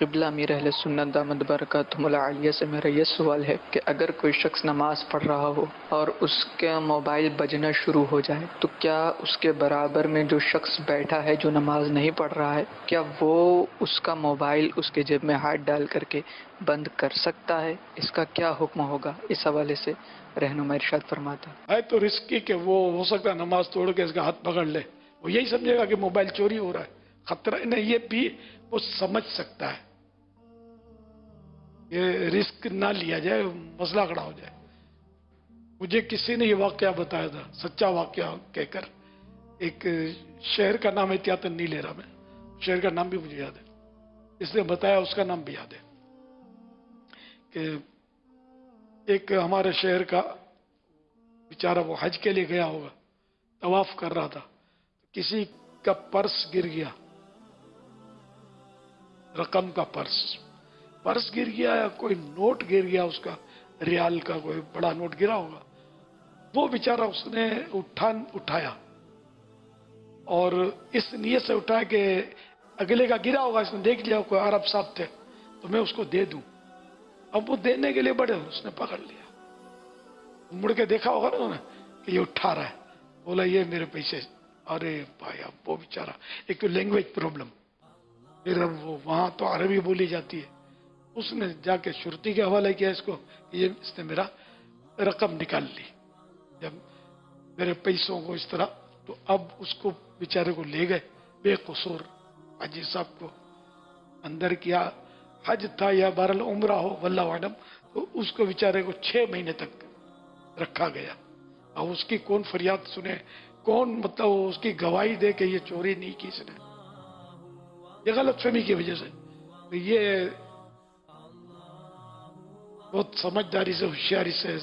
قبلہ امیر اہل سنت دامد برکاتہم العالیہ سے میرا یہ سوال ہے کہ اگر کوئی شخص نماز پڑھ رہا ہو اور اس کا موبائل بجنا شروع ہو جائے تو کیا اس کے برابر میں جو شخص بیٹھا ہے جو نماز نہیں پڑھ رہا ہے، کیا وہ اس کا موبائل اس کے جیب میں ہاتھ ڈال کر کے بند کر سکتا ہے؟ اس کا کیا حکم ہوگا؟ اس حوالے سے رہنما ارشاد فرماتا ہے۔ تو رسکی کہ وہ ہو سکتا ہے نماز توڑ کے اس کا ہاتھ پکڑ لے۔ وہ یہی سمجھے گا کہ موبائل چوری ہو رہا ہے۔ خطرہ نہیں، یہ بھی وہ سمجھ سکتا ہے۔ یہ رسک نہ لیا جائے، مسئلہ کھڑا ہو جائے۔ مجھے کسی نے یہ واقعہ بتایا تھا، سچا واقعہ کہہ کر۔ ایک شہر کا نام احتیاط نہیں لے رہا میں، شہر کا نام بھی مجھے یاد ہے۔ اس نے بتایا، اس کا نام بھی یاد ہے کہ ایک ہمارے شہر کا بیچارہ وہ حج کے لیے گیا ہوگا، طواف کر رہا تھا۔ کسی کا پرس گر گیا، رقم کا پرس۔ پرس گر گیا یا کوئی نوٹ گر گیا، اس کا ریال کا کوئی بڑا نوٹ گرا ہوگا۔ وہ بیچارہ اس نے اٹھا اٹھایا۔ اور اس نیت سے اٹھایا کہ اگلے کا گرا ہوگا، اس نے دیکھ لیا، کوئی عرب صاحب تھے، تو میں اس کو دے دوں۔ اب وہ دینے کے لیے بڑے، اس نے پکڑ لیا۔ مڑ کے دیکھا ہوگا نا انہوں نے کہ یہ اٹھا رہا ہے۔ بولا، یہ میرے پیسے ارے بھائی اب وہ بیچارہ، ایک تو لینگویج پرابلم پھر وہ وہاں تو عربی بولی جاتی ہے۔ اس نے جا کے شرطی کے حوالے کیا اس کو کہ یہ اس نے میرا رقم نکال لی۔ جب میرے پیسوں کو اس طرح تو اب اس کو بیچارے کو لے گئے۔ بے قصور حجی صاحب کو اندر کیا حج تھا یا بہرحال عمرہ ہو، واللہ عالم تو اس کو بیچارے کو چھ مہینے تک رکھا گیا۔ اب اس کی کون فریاد سنے؟ کون مطلب اس کی گواہی دے کہ یہ چوری نہیں کی اس نے؟ یہ غلط فہمی کی وجہ سے۔ یہ بہت سمجھداری سے، ہوشیاری سے،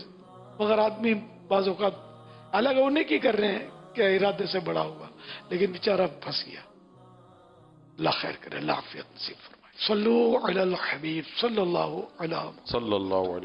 مگر آدمی بعض اوقات الگ ہونے کی کر رہے ہیں کہ ارادے سے بڑا ہوا، لیکن بیچارہ پھنس گیا۔ اللہ خیر کرے، اللہ عافیت نصیب فرمائے صلو علی الحبیب، صلی اللہ علیہ صلی اللہ علیہ